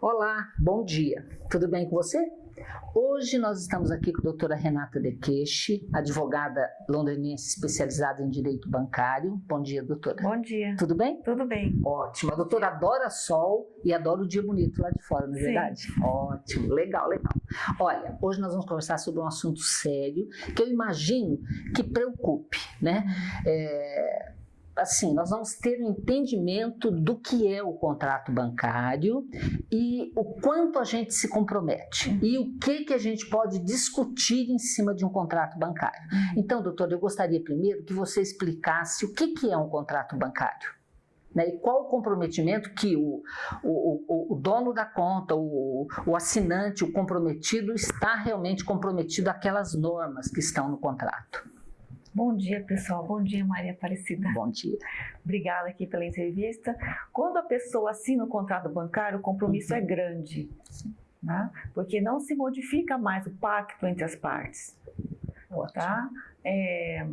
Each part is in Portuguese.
Olá, bom dia. Tudo bem com você? Hoje nós estamos aqui com a doutora Renata Dequeche, advogada londrinense especializada em direito bancário. Bom dia, doutora. Bom dia. Tudo bem? Tudo bem. Ótimo. A doutora adora sol e adora o dia bonito lá de fora, não é Sim. verdade? Ótimo, legal, legal. Olha, hoje nós vamos conversar sobre um assunto sério que eu imagino que preocupe, né? É, assim, nós vamos ter um entendimento do que é o contrato bancário e o quanto a gente se compromete e o que, que a gente pode discutir em cima de um contrato bancário. Então, doutor, eu gostaria primeiro que você explicasse o que, que é um contrato bancário. Né, e qual o comprometimento que o, o, o, o dono da conta, o, o assinante, o comprometido, está realmente comprometido àquelas normas que estão no contrato. Bom dia, pessoal. Bom dia, Maria Aparecida. Bom dia. Obrigada aqui pela entrevista. Quando a pessoa assina o contrato bancário, o compromisso é grande, né? porque não se modifica mais o pacto entre as partes. Tá? É,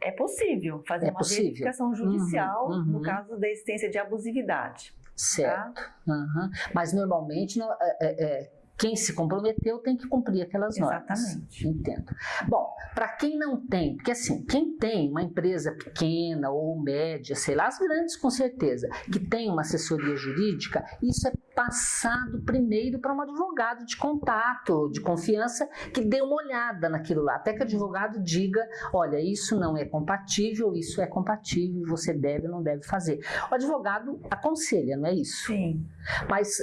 é possível fazer É uma possível. verificação judicial Uhum, no uhum. caso da existência de abusividade. Certo. Aham. Mas normalmente não- é- é- é, quem se comprometeu tem que cumprir aquelas normas. Exatamente. Entendo. Bom, para quem não tem, porque assim, quem tem uma empresa pequena ou média, sei lá, as grandes com certeza, que tem uma assessoria jurídica, isso é passado primeiro para um advogado de contato, de confiança, que dê uma olhada naquilo lá, até que o advogado diga, olha, isso não é compatível, isso é compatível, você deve ou não deve fazer. O advogado aconselha, não é isso? Sim. Mas,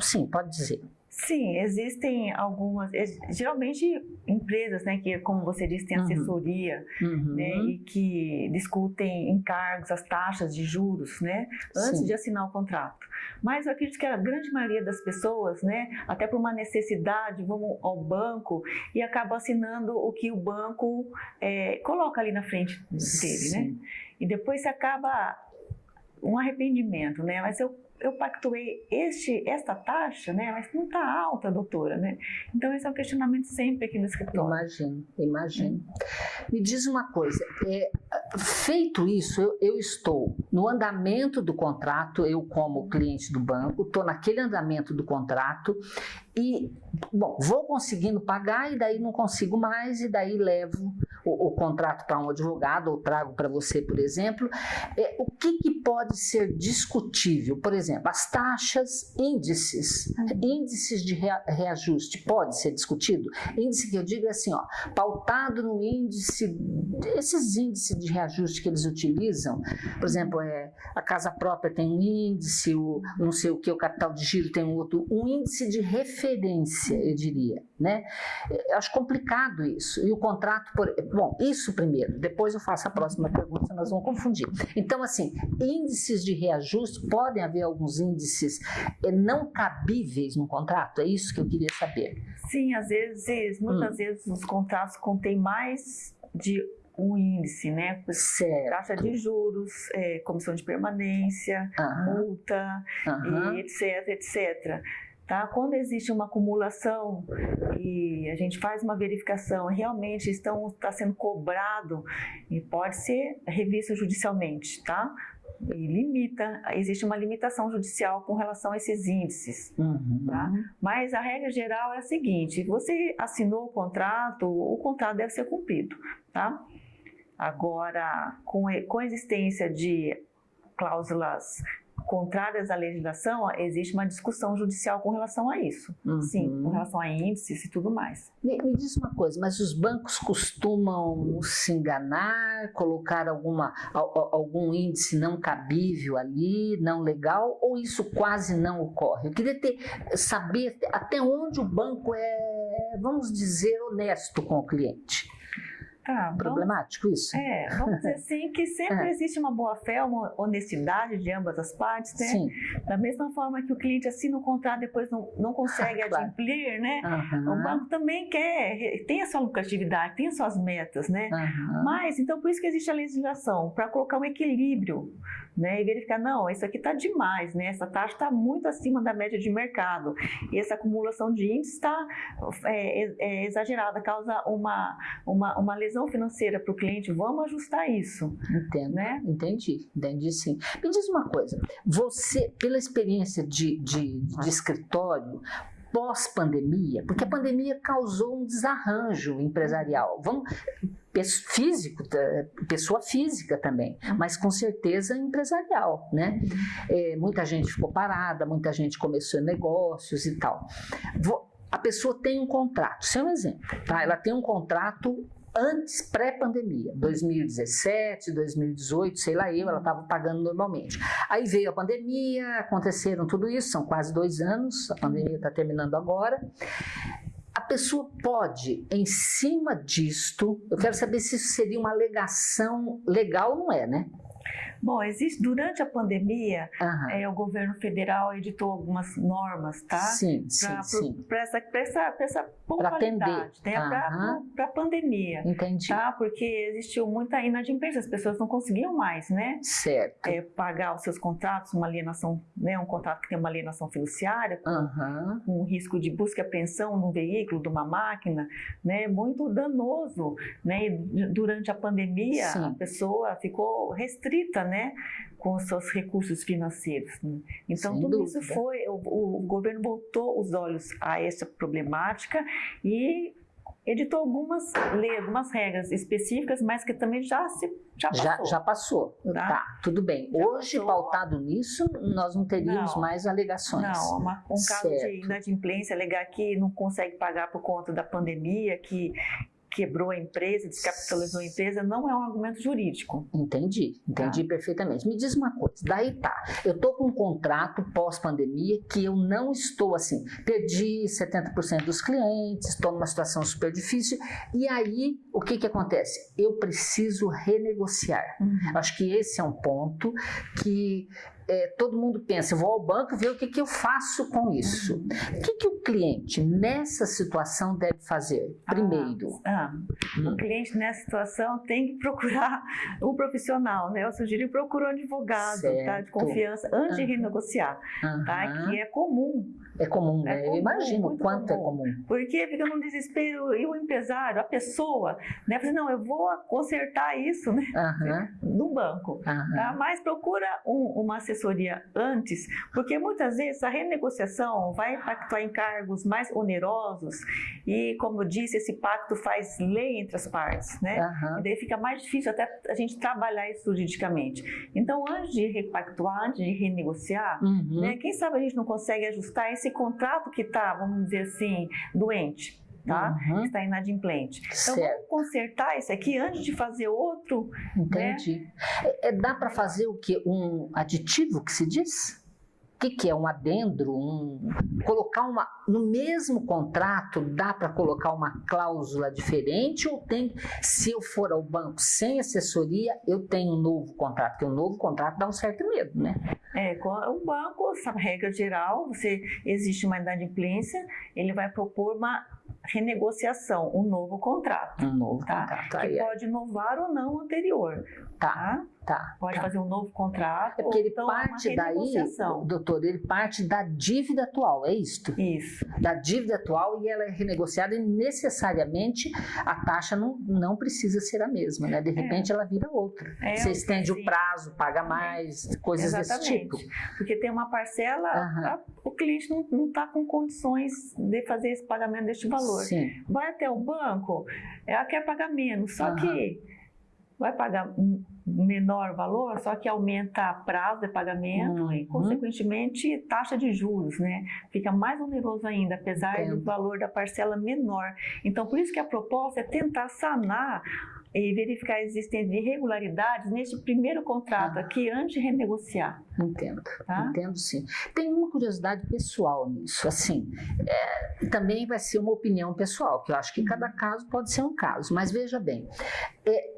sim, pode dizer. Sim, existem algumas, geralmente empresas, né, que como você disse, tem Uhum. assessoria, Uhum. né, e que discutem encargos, as taxas de juros, né, antes Sim. de assinar o contrato. Mas eu acredito que a grande maioria das pessoas, né, até por uma necessidade, vão ao banco e acabam assinando o que o banco eh, coloca ali na frente dele, né? Sim. E depois se acaba um arrependimento, né? Mas eu, eu pactuei este, esta taxa, né? Mas não está alta, doutora, né? Então esse é um questionamento sempre aqui no escritório. Imagino, imagino. Me diz uma coisa, é, feito isso, eu, eu estou no andamento do contrato, eu como cliente do banco, estou naquele andamento do contrato e, bom, vou conseguindo pagar e daí não consigo mais e daí levo o, o contrato para um advogado ou trago para você, por exemplo. É, o que, que pode ser discutível? Por exemplo, as taxas, índices, índices de rea- reajuste, pode ser discutido? Índice que eu digo é assim, ó, pautado no índice, esses índices de reajuste que eles utilizam, por exemplo, é, a casa própria tem um índice, o não sei o que, o capital de giro tem um outro, um índice de referência, eu diria, né? Eu acho complicado isso. E o contrato, por, bom, isso primeiro, depois eu faço a próxima pergunta, senão nós vamos confundir. Então, assim, índices de reajuste, podem haver alguns índices eh, não cabíveis no contrato? É isso que eu queria saber. Sim, às vezes, muitas Hum. vezes os contratos contêm mais de um índice, né? Certo. Taxa de juros, eh, comissão de permanência, multa, etc, etc. Tá? Quando existe uma acumulação e a gente faz uma verificação, realmente estão, está sendo cobrado e pode ser revisto judicialmente, tá? E limita, existe uma limitação judicial com relação a esses índices. Uhum. Tá? Mas a regra geral é a seguinte: você assinou o contrato, o contrato deve ser cumprido, tá? Agora, com, com a existência de cláusulas contrárias à legislação, existe uma discussão judicial com relação a isso. Uhum. Sim, com relação a índices e tudo mais. Me, me diz uma coisa, mas os bancos costumam se enganar, colocar alguma, al- al- algum índice não cabível ali, não legal, ou isso quase não ocorre? Eu queria ter, saber até onde o banco é, vamos dizer, honesto com o cliente. Tá, vamos, Problemático isso? é, vamos dizer assim que sempre É. existe uma boa fé, uma honestidade de ambas as partes, né? Sim. Da mesma forma que o cliente assina o contrato e depois não, não consegue Ah, claro. adimplir, né? Aham, O banco também quer, tem a sua lucratividade, tem as suas metas, né? aham. Mas, então, por isso que existe a legislação, para colocar um equilíbrio né? E verificar, não, isso aqui está demais, né? Essa taxa está muito acima da média de mercado. E essa acumulação de índices está é, é, é, exagerada, causa uma, uma, uma lesão financeira para o cliente. Vamos ajustar isso. Entendo, né? Entendi, entendi sim. Me diz uma coisa, você, pela experiência de, de, de escritório, pós-pandemia, porque a pandemia causou um desarranjo empresarial. Vamos, físico, pessoa física também, mas com certeza empresarial, né? É, muita gente ficou parada, muita gente começou negócios e tal. A pessoa tem um contrato, isso é um exemplo, tá? Ela tem um contrato antes, pré-pandemia, 2017, 2018, sei lá eu, ela estava pagando normalmente. Aí veio a pandemia, aconteceram tudo isso, são quase dois anos, a pandemia está terminando agora. Pessoa pode, em cima disto, eu quero saber se isso seria uma alegação legal, não é, né? Bom, existe durante a pandemia, uhum. é, o governo federal editou algumas normas, tá? Sim, pra, sim. Para essa, pra essa, pra essa pontualidade, né? Uhum. Para a pandemia. Entendi. Tá? Porque existiu muita inadimplência, as pessoas não conseguiam mais, né? Certo. É, pagar os seus contratos, uma alienação, né? Um contrato que tem uma alienação fiduciária, uhum. com um risco de busca e apreensão de um veículo, de uma máquina, né? Muito danoso, né? E durante a pandemia, sim. a pessoa ficou restrita, né? né, com seus recursos financeiros. Né? Então, Sem tudo dúvida. isso foi, o, o governo voltou os olhos a essa problemática e editou algumas leis, algumas regras específicas, mas que também já se já passou. Já, já passou. Tá? tá? tudo bem. Já Hoje, passou. pautado nisso, nós não teríamos não, mais alegações. Não, uma, um caso certo. de inadimplência, alegar que não consegue pagar por conta da pandemia, que quebrou a empresa, descapitalizou a empresa, não é um argumento jurídico. Entendi, entendi tá. perfeitamente. Me diz uma coisa, daí tá, eu tô com um contrato pós-pandemia que eu não estou assim, perdi 70% dos clientes, estou numa situação super difícil, e aí o que que acontece? Eu preciso renegociar. Uhum. Acho que esse é um ponto que é, todo mundo pensa, eu vou ao banco ver o que, que eu faço com isso. O que, que o cliente nessa situação deve fazer? Primeiro. Ah, ah, hum. O cliente nessa situação tem que procurar um profissional, né? Eu sugiro procurar um advogado tá, de confiança antes uhum. de renegociar, uhum. tá? que é comum. É comum, né? É comum, eu imagino o quanto é comum. é comum. Porque fica num desespero, e o empresário, a pessoa, né? Fala, não, eu vou consertar isso, né? Uhum. No banco. Tá? Mas procura um, uma assessoria antes, porque muitas vezes a renegociação vai impactar em cargos mais onerosos e, como eu disse, esse pacto faz lei entre as partes, né? Uhum. E daí fica mais difícil até a gente trabalhar isso juridicamente. Então, antes de repactuar, antes de renegociar, uhum. né, quem sabe a gente não consegue ajustar esse contrato que está, vamos dizer assim, doente tá? Uhum. Está inadimplente. Então, certo. vamos consertar isso aqui antes de fazer outro. Né? Entendi. Né? É, dá para fazer o que? Um aditivo que se diz? O que, que é um adendro? Um, colocar uma. No mesmo contrato, dá para colocar uma cláusula diferente? Ou tem. Se eu for ao banco sem assessoria, eu tenho um novo contrato? Porque um novo contrato dá um certo medo, né? É, o banco, a regra geral, você existe uma inadimplência, ele vai propor uma renegociação, um novo contrato. Um novo tá? contrato. Que é. pode inovar ou não o anterior. Tá. tá? Tá, Pode tá. fazer um novo contrato. É porque ele então parte daí, doutor, ele parte da dívida atual, é isto? Isso. Da dívida atual e ela é renegociada e necessariamente a taxa não, não precisa ser a mesma, né? De é. repente é. ela vira outra. É, Você estende sim. o prazo, paga mais, coisas Exatamente. desse tipo. Porque tem uma parcela, a, o cliente não está com condições de fazer esse pagamento deste valor. Sim. Vai até o banco, ela quer pagar menos, só que vai pagar menor valor, só que aumenta prazo de pagamento uhum. e, consequentemente, taxa de juros, né? Fica mais oneroso ainda, apesar Entendo. do valor da parcela menor. Então, por isso que a proposta é tentar sanar e verificar a existência de irregularidades neste primeiro contrato ah. aqui antes de renegociar. Entendo, tá? entendo sim. Tem uma curiosidade pessoal nisso, assim, é, também vai ser uma opinião pessoal, que eu acho que uhum. cada caso pode ser um caso, mas veja bem, é,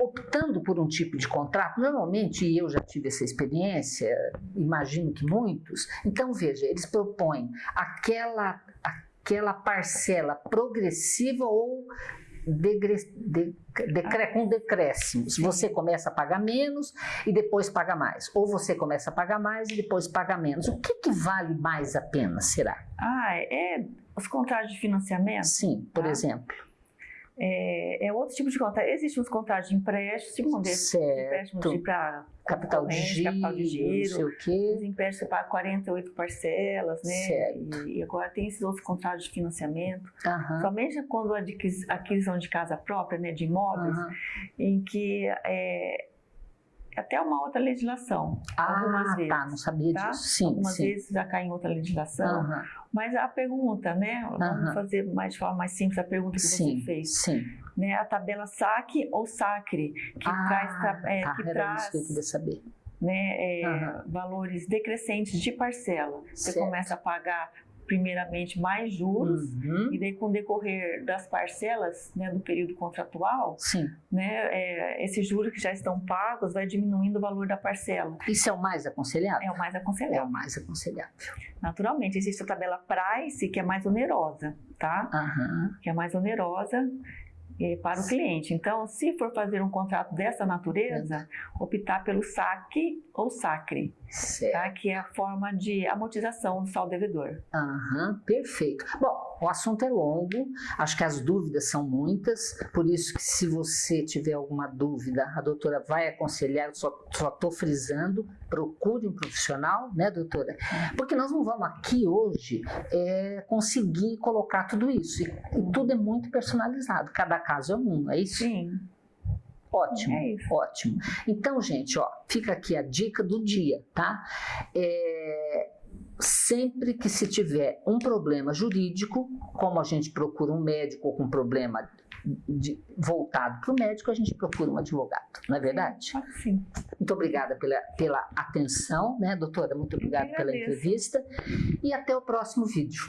optando por um tipo de contrato, normalmente, e eu já tive essa experiência, imagino que muitos, então veja, eles propõem aquela, aquela parcela progressiva ou degre, de, decre, com decréscimos. Você começa a pagar menos e depois paga mais. Ou você começa a pagar mais e depois paga menos. O que, que vale mais a pena, será? Ah, é os contratos de financiamento? Sim, por tá? exemplo. É, é, outro tipo de contrato. Existem os contratos de empréstimo, segundo esses empréstimos para capital de giro, capital de giro, não sei o quê. Os empréstimos paga 48 parcelas, né? Certo. E, e, agora tem esses outros contratos de financiamento. Uhum. Somente quando a aquisição de casa própria, né, de imóveis, uhum. em que é, até uma outra legislação. Ah, algumas vezes, tá, não sabia tá? disso. Sim, algumas sim. vezes já cai em outra legislação. Uhum. Mas a pergunta, né? Vamos fazer mais de forma mais simples a pergunta que sim, você fez. Sim. Né, a tabela SAC ou SACRE, que ah, traz, é, tá, que era traz isso que eu queria saber. Né, é, valores decrescentes de parcela. Você Certo. começa a pagar primeiramente mais juros Uhum. e daí com o decorrer das parcelas né, do período contratual, Sim. né, é, esses juros que já estão pagos vai diminuindo o valor da parcela. Isso é o mais aconselhável? É o mais É aconselhável. o mais aconselhável. Naturalmente, existe a tabela price que é mais onerosa, tá? Aham. Que é mais onerosa para o cliente. Então, se for fazer um contrato dessa natureza, optar pelo SAC ou SACRE, tá? que é a forma de amortização do saldo devedor. Aham, perfeito. Bom, o assunto é longo, acho que as dúvidas são muitas, por isso que se você tiver alguma dúvida, a doutora vai aconselhar, eu só estou frisando, procure um profissional, né, doutora? Porque nós não vamos aqui hoje é, conseguir colocar tudo isso, e, e tudo é muito personalizado, cada caso é um, é isso? Sim, Ótimo, É isso. ótimo. Então, gente, ó, fica aqui a dica do dia, tá? É, sempre que se tiver um problema jurídico, como a gente procura um médico com problema de- voltado para o médico, a gente procura um advogado, não é verdade? pode sim. Muito obrigada pela, pela atenção, né, doutora? Muito obrigada pela entrevista e até o próximo vídeo.